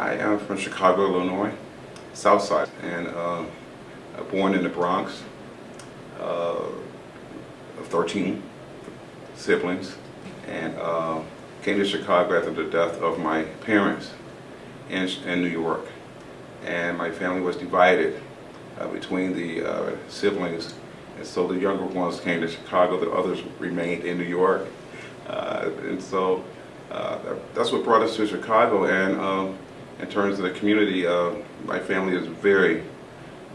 I am from Chicago, Illinois, South Side, and uh, born in the Bronx, uh, of 13 siblings, and uh, came to Chicago after the death of my parents in, in New York. And my family was divided uh, between the uh, siblings, and so the younger ones came to Chicago, the others remained in New York. Uh, and so uh, that's what brought us to Chicago, and um, in terms of the community, uh, my family is very,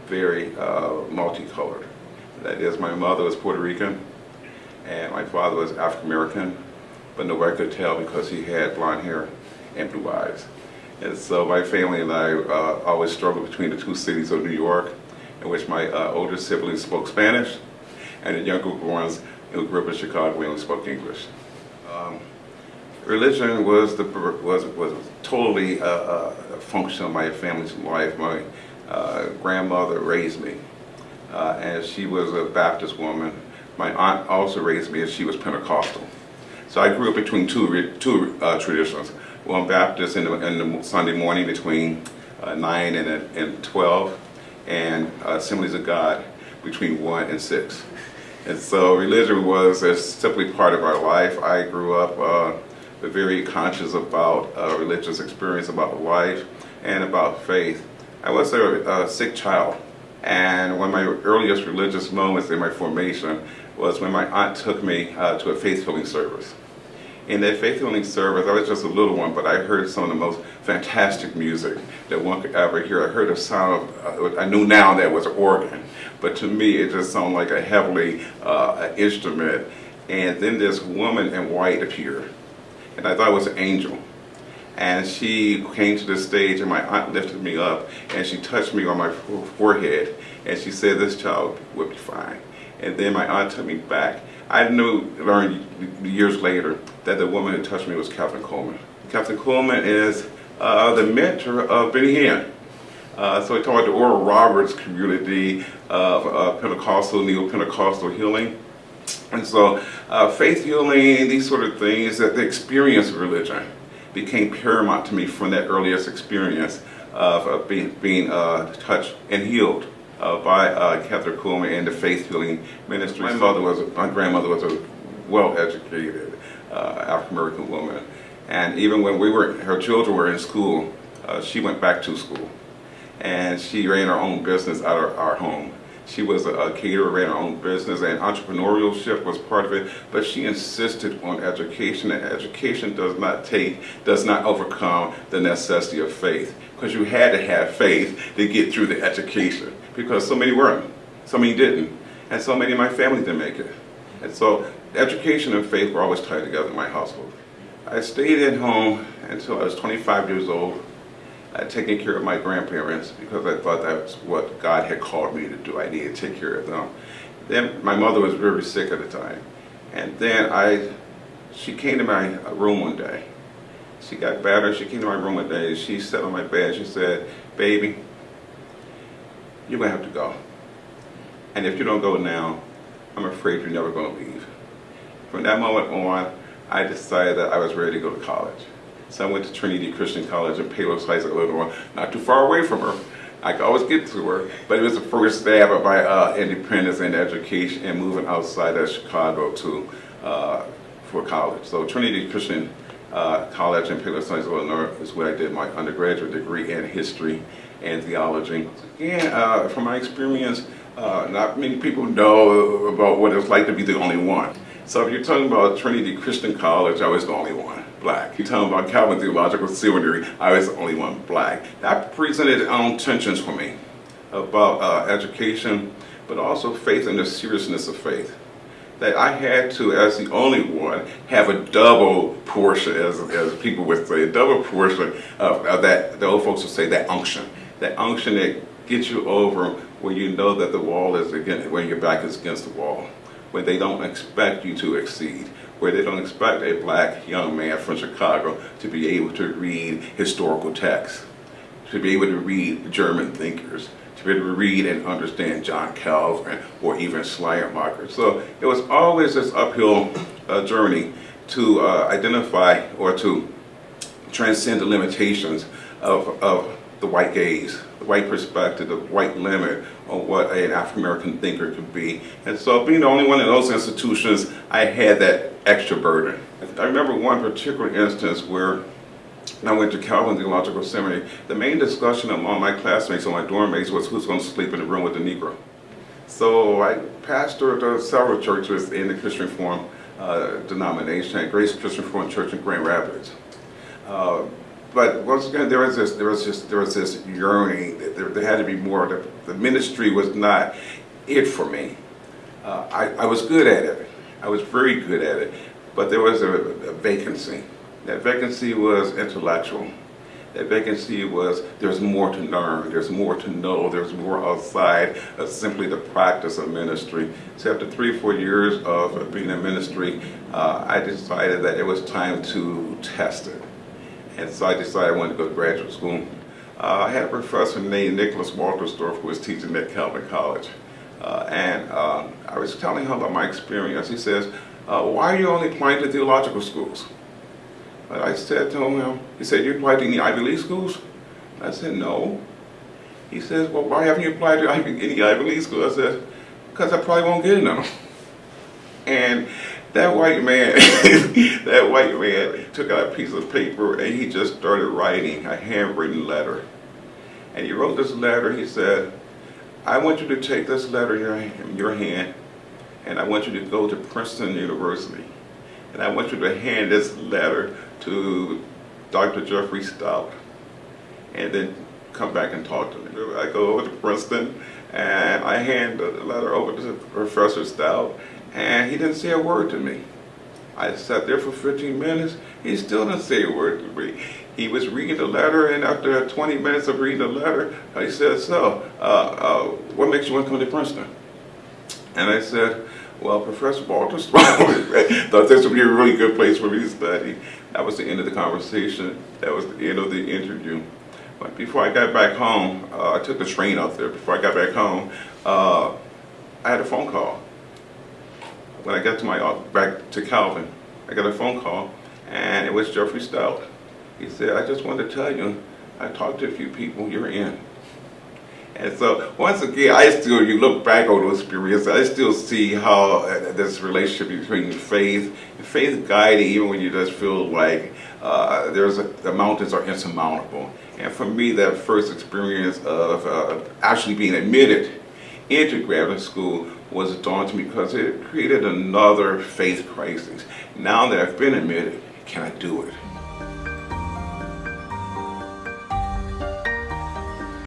very uh, multicolored. That is, my mother was Puerto Rican, and my father was African American, but nobody could tell because he had blonde hair and blue eyes. And so my family and I uh, always struggled between the two cities of New York, in which my uh, older siblings spoke Spanish, and the younger ones who grew up in Chicago, only spoke English. Um, religion was the was was totally a, a function of my family's life. My uh, grandmother raised me, uh, and she was a Baptist woman. My aunt also raised me, and she was Pentecostal. So I grew up between two two uh, traditions. One Baptist in the, in the Sunday morning between uh, nine and and twelve, and uh, Assemblies of God between one and six. And so religion was simply part of our life. I grew up very conscious about uh, religious experience, about life, and about faith. I was a, a sick child, and one of my earliest religious moments in my formation was when my aunt took me uh, to a faith healing service. In that faith healing service, I was just a little one, but I heard some of the most fantastic music that one could ever hear. I heard a sound of, uh, I knew now that was an organ, but to me it just sounded like a heavenly uh, instrument. And then this woman in white appeared and I thought it was an angel. And she came to the stage and my aunt lifted me up and she touched me on my forehead and she said this child would be fine. And then my aunt took me back. I knew, learned years later that the woman who touched me was Kathryn Kuhlman. Kathryn Kuhlman is uh, the mentor of Benny Hinn. Uh, so he taught the Oral Roberts community of uh, Pentecostal, Neo-Pentecostal healing. And so uh, faith healing, these sort of things, that the experience of religion became paramount to me from that earliest experience of uh, being, being uh, touched and healed uh, by uh, Kathryn Kuhlman and the faith healing ministry. My mother was, my grandmother was a well-educated uh, African-American woman. And even when we were, her children were in school, she went back to school. And she ran her own business out of our home. She was a, a caterer, ran her own business, and entrepreneurship was part of it. But she insisted on education, and education does not take, does not overcome the necessity of faith, because you had to have faith to get through the education, because so many weren't, so many didn't, and so many of my family didn't make it. And so education and faith were always tied together in my household. I stayed at home until I was 25 years old uh, taking care of my grandparents because I thought that was what God had called me to do. I needed to take care of them. Then my mother was very sick at the time. And then I, she came to my room one day. She got better. She came to my room one day. She sat on my bed. She said, baby, you're going to have to go. And if you don't go now, I'm afraid you're never going to leave. From that moment on, I decided that I was ready to go to college. So I went to Trinity Christian College in Palos Heights, Illinois, not too far away from her. I could always get to her, but it was the first stab of my uh, independence and education and moving outside of Chicago to uh, for college. So Trinity Christian uh, College in Palos Heights, Illinois is where I did my undergraduate degree in history and theology. Again, uh, from my experience, uh, not many people know about what it's like to be the only one. So if you're talking about Trinity Christian College, I was the only one black. You're talking about Calvin Theological Seminary, I was the only one black. That presented its own tensions for me about uh, education, but also faith and the seriousness of faith. That I had to, as the only one, have a double portion, as, as people would say, a double portion of, of that, the old folks would say, that unction. That unction that gets you over when you know that the wall is against, when your back is against the wall, when they don't expect you to exceed where they don't expect a black young man from Chicago to be able to read historical texts, to be able to read German thinkers, to be able to read and understand John Calvin or even Schleiermacher. So it was always this uphill uh, journey to uh, identify or to transcend the limitations of, of the white gaze, the white perspective, the white limit on what an African American thinker could be. And so being the only one in those institutions, I had that extra burden. I remember one particular instance where I went to Calvin Theological Seminary. The main discussion among my classmates and my dorm mates was who's going to sleep in the room with the Negro. So I pastored several churches in the Christian Reform uh, denomination at Grace Christian Reform Church in Grand Rapids. Uh, but once again, there was this, there was just, there was this yearning. That there, there had to be more. The, the ministry was not it for me. Uh, I, I was good at it. I was very good at it. But there was a, a vacancy. That vacancy was intellectual. That vacancy was there's more to learn, there's more to know, there's more outside of simply the practice of ministry. So after three or four years of being in ministry, uh, I decided that it was time to test it. And so I decided I wanted to go to graduate school. Uh, I had a professor named Nicholas Wolterstorff who was teaching at Calvin College. Uh, and uh, I was telling him about my experience. He says, uh, why are you only applying to theological schools? But I said to him, he said, you applied to any Ivy League schools? I said, no. He says, well, why haven't you applied to any Ivy League schools? I said, because I probably won't get in them. And that white man, that white man took out a piece of paper and he just started writing a handwritten letter. And he wrote this letter, he said, I want you to take this letter in your hand and I want you to go to Princeton University. And I want you to hand this letter to Dr. Jeffrey Stout and then come back and talk to me. I go over to Princeton and I hand the letter over to Professor Stout and he didn't say a word to me. I sat there for 15 minutes, he still didn't say a word to me. He was reading the letter and after 20 minutes of reading the letter, he said, so, uh, uh, what makes you want to come to Princeton? And I said, well, Professor Walters thought this would be a really good place for me to study. That was the end of the conversation. That was the end of the interview. But before I got back home, uh, I took the train out there. Before I got back home, uh, I had a phone call. When I got to my uh, back to Calvin, I got a phone call, and it was Jeffrey Stout. He said, "I just wanted to tell you, I talked to a few people. You're in." And so once again, I still, you look back on those experiences, I still see how uh, this relationship between faith faith guiding, even when you just feel like uh, there's a, the mountains are insurmountable. And for me, that first experience of uh, actually being admitted into graduate school was daunting because it created another faith crisis. Now that I've been admitted, can I do it?